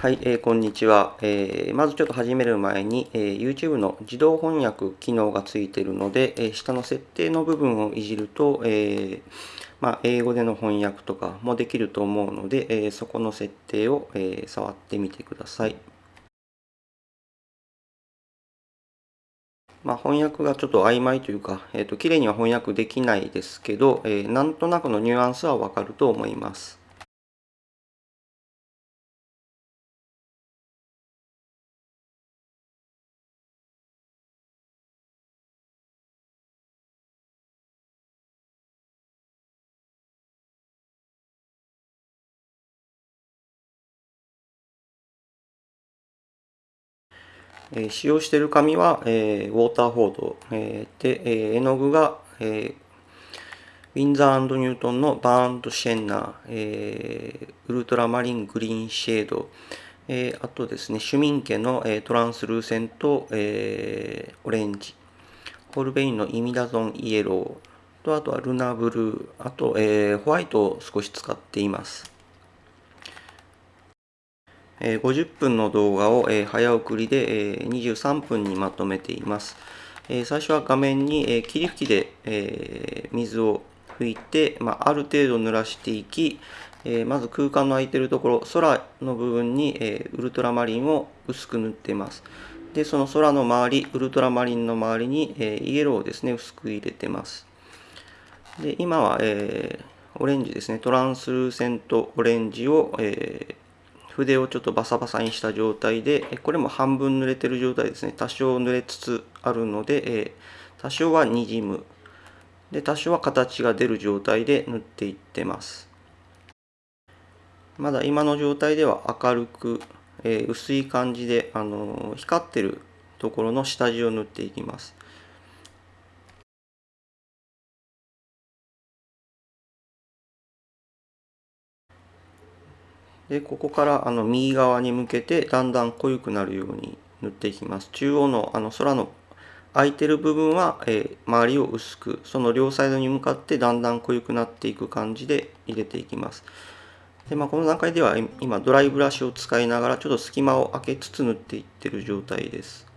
はい、えー、こんにちは、えー、まずちょっと始める前に、えー、YouTube の自動翻訳機能がついているので、えー、下の設定の部分をいじると、えーまあ、英語での翻訳とかもできると思うので、えー、そこの設定を、えー、触ってみてください。まあ、翻訳がちょっと曖昧というか、えーと、綺麗には翻訳できないですけど、えー、なんとなくのニュアンスはわかると思います。え使用している紙は、え、ウォーターフォード、え、で、え、絵の具が、え、ウィンザーニュートンのバーンドシェンナー、え、ウルトラマリングリーンシェード、え、あとですね、シュミンケの、え、トランスルーセント、え、オレンジ、ホルベインのイミダゾンイエローと、あとはルナブルー、あと、え、ホワイトを少し使っています。50分の動画を早送りで23分にまとめています。最初は画面に霧吹きで水を拭いて、まあ、る程度濡らしていき、まず空間の空いているところ、空の部分にウルトラマリンを薄く塗っています。で、その空の周り、ウルトラマリンの周りにイエローをですね、薄く入れてます。で、今は、え、オレンジですね、トランスルーセントオレンジを、えー筆をちょっとバサバサにした状態で、これも半分濡れてる状態ですね。多少濡れつつあるので、え多少はにじむ。で、多少は形が出る状態で塗っていってます。まだ今の状態では明るく、え、薄い感じで、あの、光ってるところの下地を塗っていきます。でここからあの右側に向けてだんだん濃ゆくなるように塗っていきます。中央のあの空の空いてる部分は、えー、周りを薄くその両サイドに向かってだんだん濃ゆくなっていく感じで入れていきます。で、まあ、この段階では今ドライブラシを使いながらちょっと隙間を空けつつ塗っていってる状態です。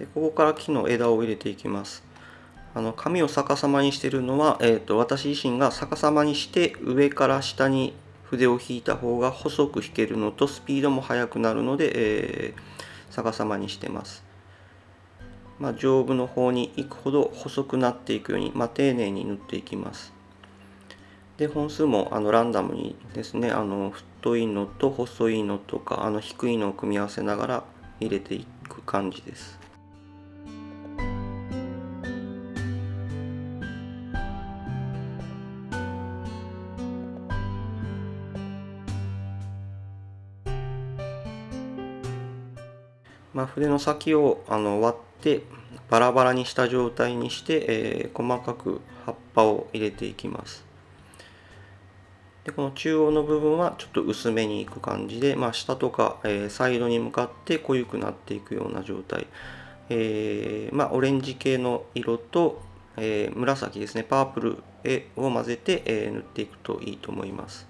でここから木の枝を入れていきますあの紙を逆さまにしてるのは、えーと、私自身が逆さまにして上から下に筆を引いた方が細く引けるのとスピードも速くなるので、えー、逆さまにしてます。まあ、上部の方に行くほど細くなっていくように、まあ、丁寧に塗っていきます。で本数もあのランダムにですねあの太いのと細いのとかあの低いのを組み合わせながら入れていく感じです。まあ、筆の先をあの割ってバラバラにした状態にして、えー、細かく葉っぱを入れていきます。でこの中央の部分はちょっと薄めにいく感じで、まあ、下とか、えー、サイドに向かって濃ゆくなっていくような状態、えー、まあ、オレンジ系の色と、えー、紫ですねパープルを混ぜて、え塗っていくといいと思います。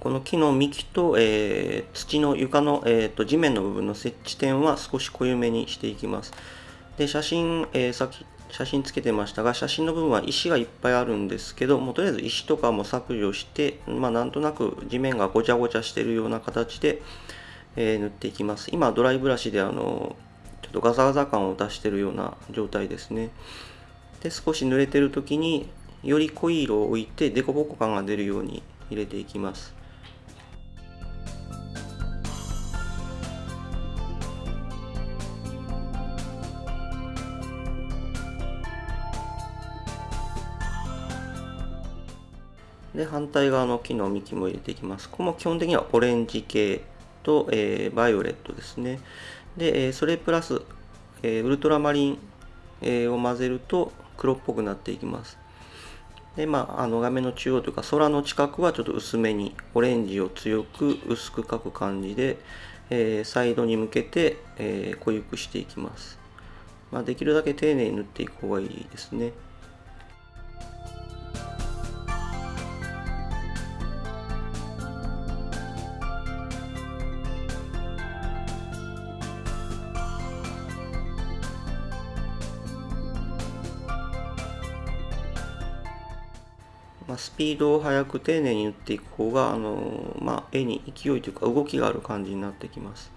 この木の幹と、えー、土の床の、えーと、地面の部分の接地点は少し濃ゆめにしていきます。で写真、えー、さっき写真つけてましたが写真の部分は石がいっぱいあるんですけどもうとりあえず石とかも削除して、まあ、なんとなく地面がごちゃごちゃしてるような形で、えー、塗っていきます。今ドライブラシであのちょっとガサガサ感を出してるような状態ですね。で少し濡れてる時により濃い色を置いて凸凹感が出るように入れていきます。で反対側の木の幹も入れていきます。ここも基本的にはオレンジ系と、えー、バイオレットですね。で、えそれプラス、えウルトラマリン、えを混ぜると黒っぽくなっていきます。でまあ、あの画面の中央というか空の近くはちょっと薄めにオレンジを強く薄く描く感じで、えー、サイドに向けて、えー、濃ゆくしていきます、まあ、できるだけ丁寧に塗っていく方がいいですね。ピードを速く丁寧に打っていく方が、あのまあ、絵に勢いというか動きがある感じになってきます。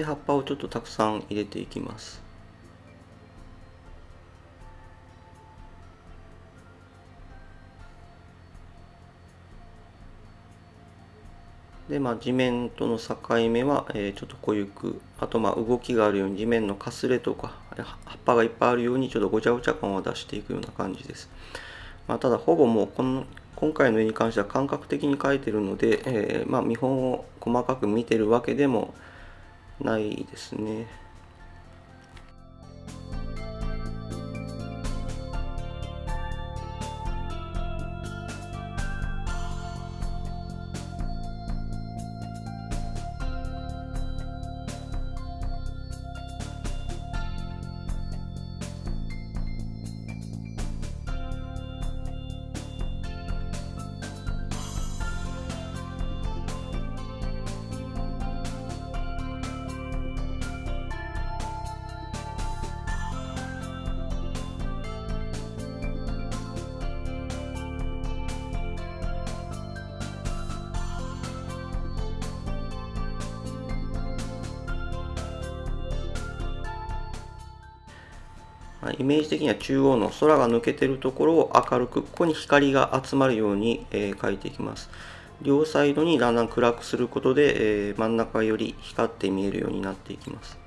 で葉っぱをちょっとたくさん入れていきます。でまあ地面との境目は、えー、ちょっと濃ゆく。あとまあ動きがあるように地面のかすれとか葉っぱがいっぱいあるようにちょっとごちゃごちゃ感を出していくような感じです、まあ、ただほぼもうこの今回の絵に関しては感覚的に描いてるので、えー、まあ見本を細かく見てるわけでもないですね。イメージ的には中央の空が抜けてるところを明るくここに光が集まるように、え、描いていきます。両サイドにだんだん暗くすることで、えー、真ん中より光って見えるようになっていきます。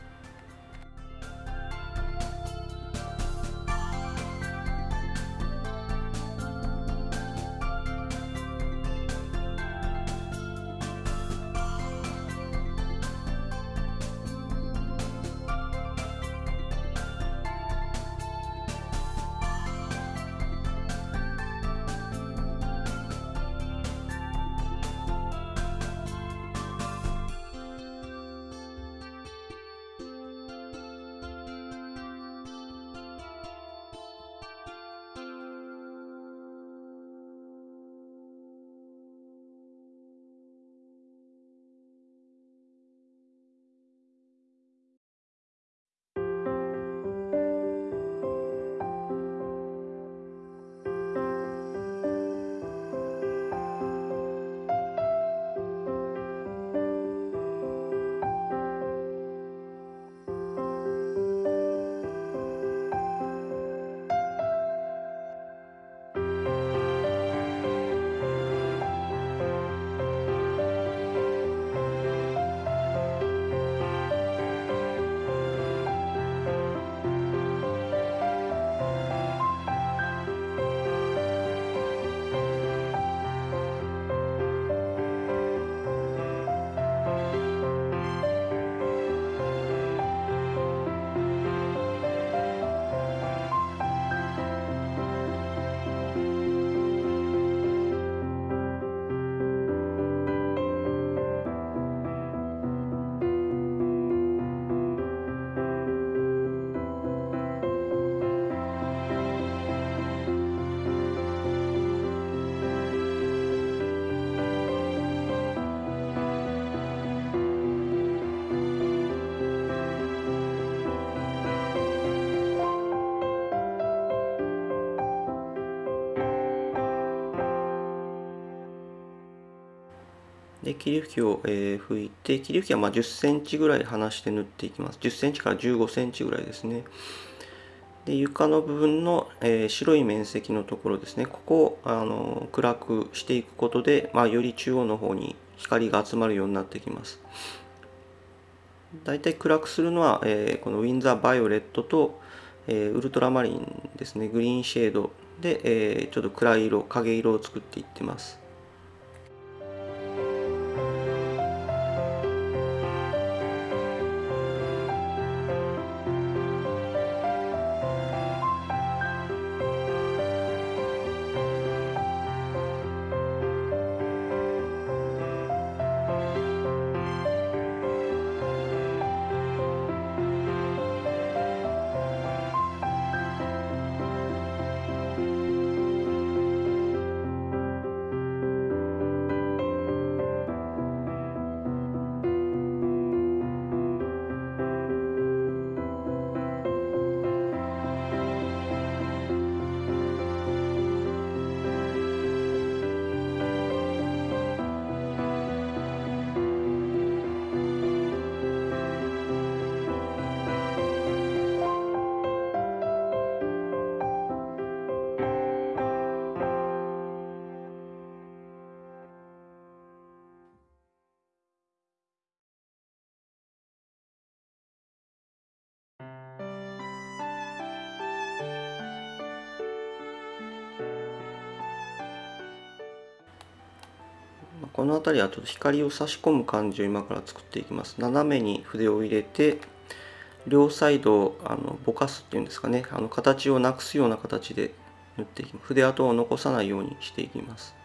で霧吹きを、えー、拭いて霧吹きはま10センチぐらい離して塗っていきます。10センチから15センチぐらいですね。で床の部分の、えー、白い面積のところですね。ここをあの暗くしていくことで、まあ、より中央の方に光が集まるようになってきます。だいたい暗くするのは、えー、このウィンザーバイオレットと、え、ウルトラマリンですね。グリーンシェードで、えちょっと暗い色影色を作っていってます。この辺りはちょっと光を差し込む感じを今から作っていきます。斜めに筆を入れて両サイドをあのぼかすっていうんですかね。あの形をなくすような形で塗っていきます。筆跡を残さないようにしていきます。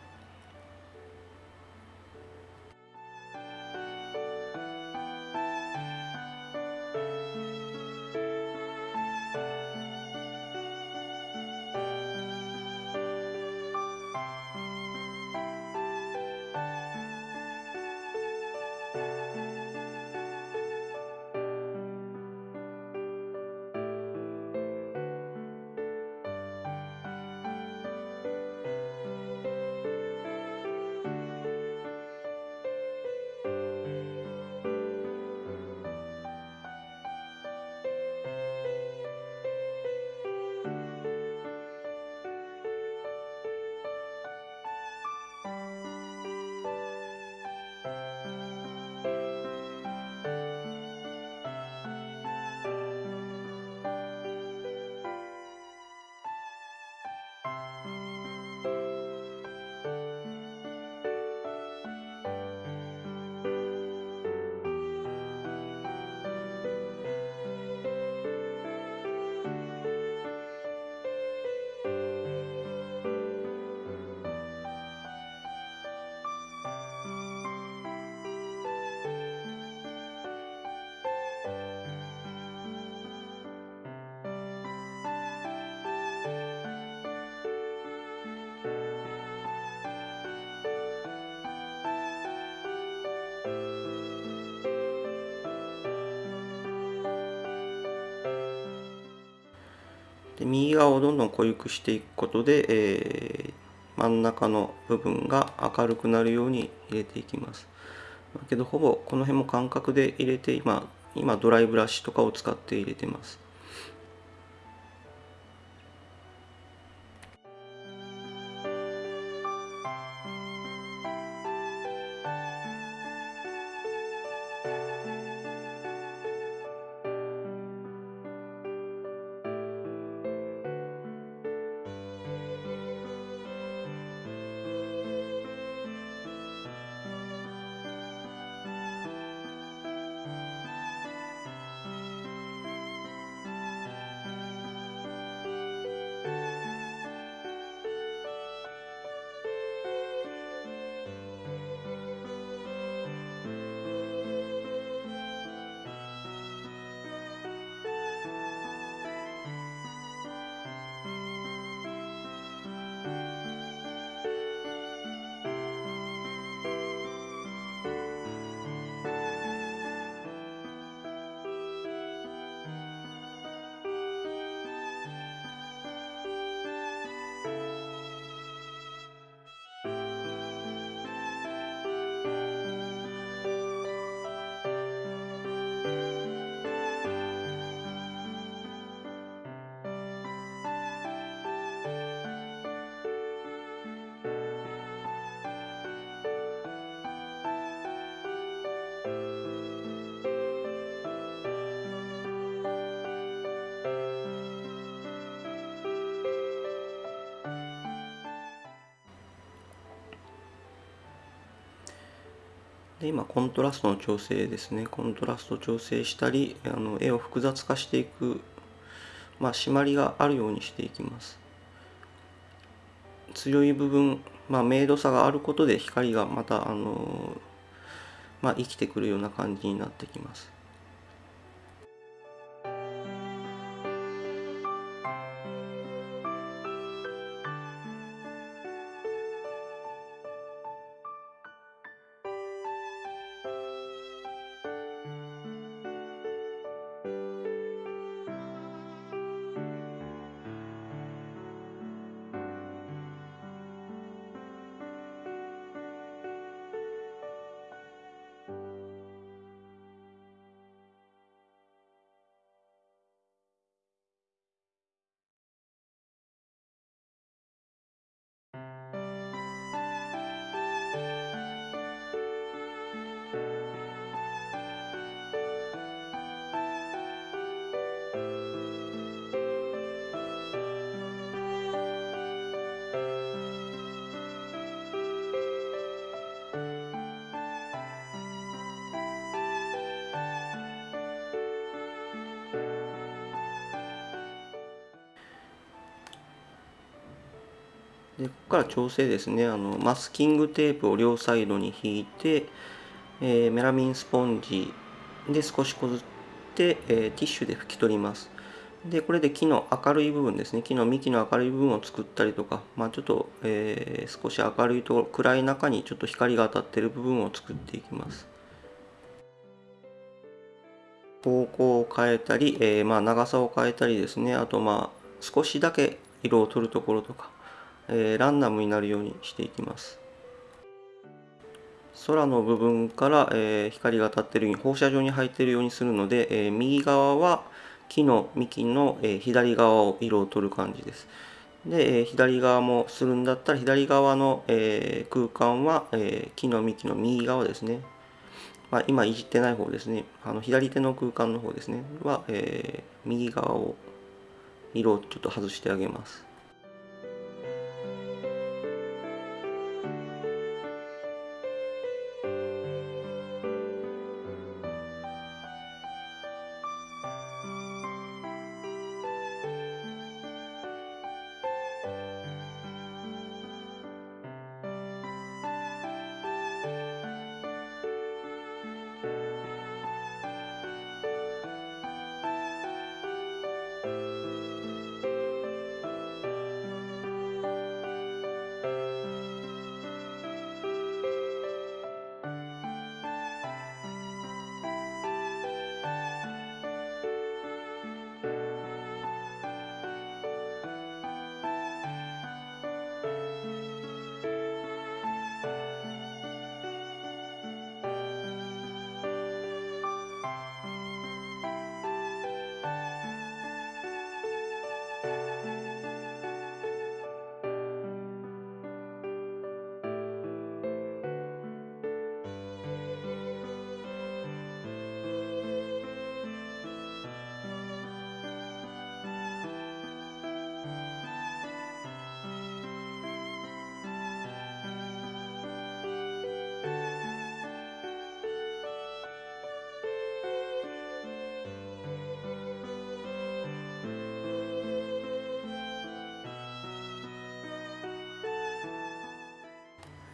で右側をどんどん濃ゆくしていくことで、えー、真ん中の部分が明るくなるように入れていきます。だけどほぼこの辺も感覚で入れて今今ドライブラシとかを使って入れてます。で今コントラストの調整ですね。コントラスト調整したりあの絵を複雑化していくまあ締まりがあるようにしていきます。強い部分まあ明度差があることで光がまたあのまあ生きてくるような感じになってきます。でここから調整ですね。あのマスキングテープを両サイドに引いて、えー、メラミンスポンジで少しこずって、えー、ティッシュで拭き取ります。でこれで木の明るい部分ですね。木の幹の明るい部分を作ったりとか、まあ、ちょっと、えー、少し明るいところ暗い中にちょっと光が当たってる部分を作っていきます。方向を変えたり、えー、まあ長さを変えたりですね。あとまあ少しだけ色を取るところとか。えー、ランダムになるようにしていきます。空の部分から、えー、光が当たっているように放射状に入っているようにするので、えー、右側は木の幹の、え左側を色を取る感じです。で、え左側もするんだったら左側の、え空間は、え木の幹の右側ですね。まあ、今いじってない方ですね。あの左手の空間の方ですね。は、え右側を色をちょっと外してあげます。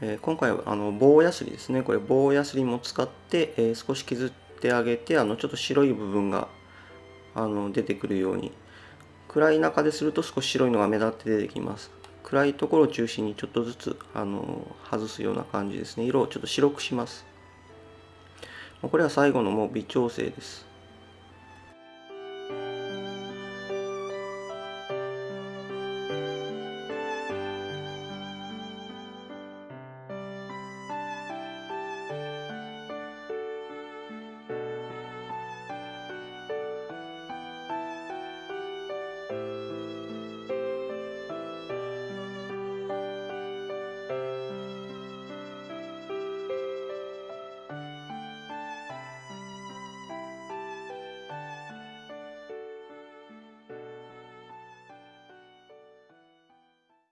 え今回はあの棒やすりですね。これ棒やすりも使って、え少し削ってあげてあのちょっと白い部分があの出てくるように。暗い中ですると少し白いのが目立って出てきます。暗いところを中心にちょっとずつあの外すような感じですね。色をちょっと白くします。これは最後のもう微調整です。